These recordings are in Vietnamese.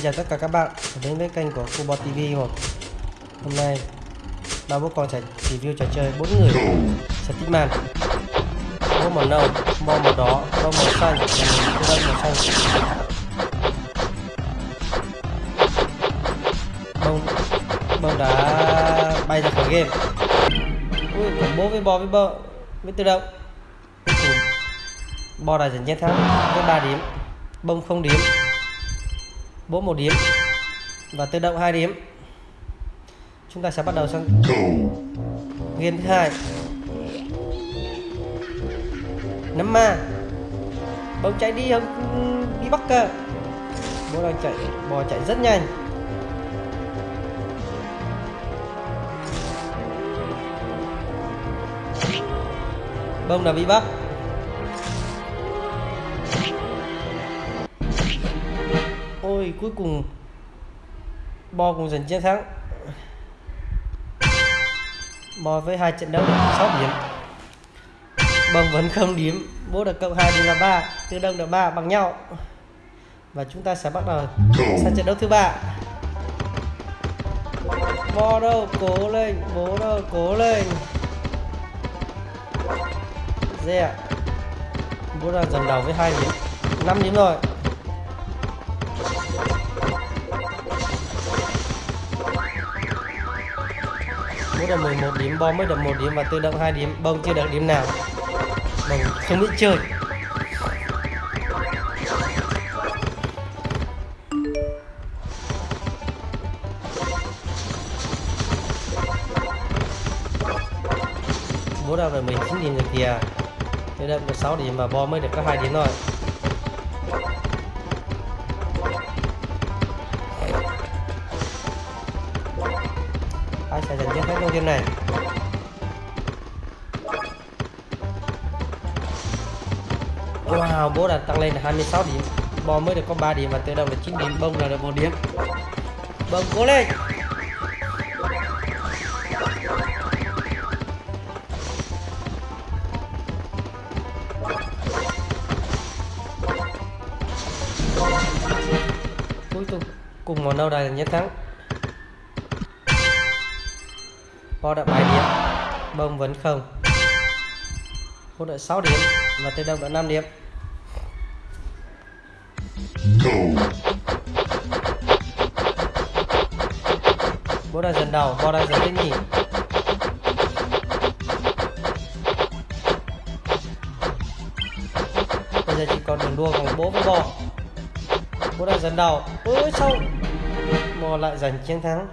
Xin chào tất cả các bạn đến với kênh của Kubo TV một Hôm nay ba bố con sẽ review trò chơi bốn người. Stickman Bố màu nâu, bo màu đỏ, bông màu xanh và mình tư màu xanh. Bông bông đã bay ra khỏi game. Ui, còn bố với bo với bơ với tự động. Cuối bo đã giành chiến thắng với 3 điểm. Bông không điểm bố một điểm và tự động hai điểm. Chúng ta sẽ bắt đầu sang game thứ hai. Nắm ma. Bông chạy đi không đi bắt cơ. Bố đang chạy bò chạy rất nhanh. Bông đã bị bắt ôi cuối cùng bo cũng giành chiến thắng. Bo với hai trận đấu được 6 điểm. Bông vẫn không điểm. Bố được cộng 2 điểm là 3 tư đông được 3 bằng nhau. Và chúng ta sẽ bắt đầu sang trận đấu thứ ba. Bo đâu? Cố lên. Bố đâu? Cố lên. Yeah. bố đang dần đầu với hai điểm. 5 điểm rồi. Mỗi đợt 11 điểm, bom mới được một điểm và tự động hai điểm, bông chưa được điểm nào. Mình không biết chơi. Bố đã được 19 điểm rồi kìa. Tự động được 6 điểm và bom mới được có hai điểm thôi. Sẽ này. Wow, bố đã tăng lên là 26 điểm. Bò mới được có 3 điểm và tự động là 9 điểm. Bông là được 1 điểm. Bông cố lên. Cuối cùng cùng màu nâu đài là nhất thắng. Bo đã 7 điểm. Bông vẫn không. Bố đã 6 điểm Và Tây Đông đã 5 điểm. Bố đã dần đầu Bo đã dần thứ nhì. Bây giờ chỉ còn đường đua của bố với bò Bố đã dần đầu. Ôi sao Bò lại giành chiến thắng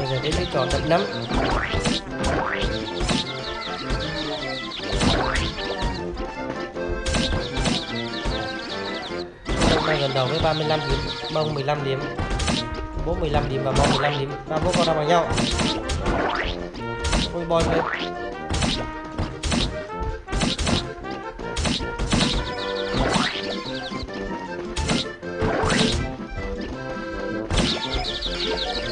Bây giờ đến cái trò đập nắm đang gần đầu với 35 điểm bông 15 điểm. Bố 15 điểm và bông 15 điểm. Ba bố con đang bằng nhau. Ôi boy lên. một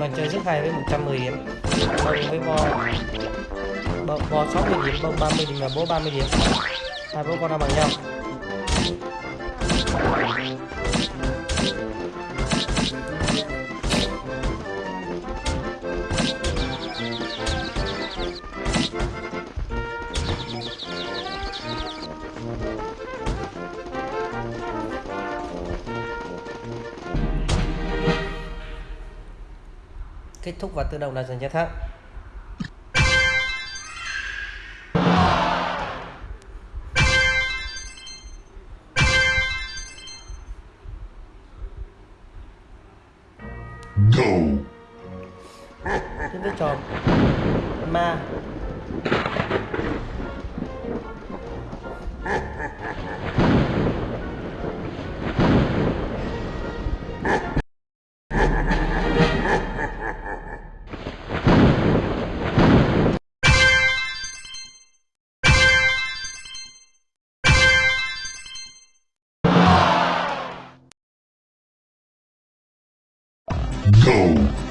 lần chơi rất hay với 110 điểm. Bông với bo. Bông bo 60 điểm bông 30 điểm và bố 30 điểm. Hai bố con đang bằng nhau. Kết thúc và tự động là dành chiến thắng đến với trò ma Go.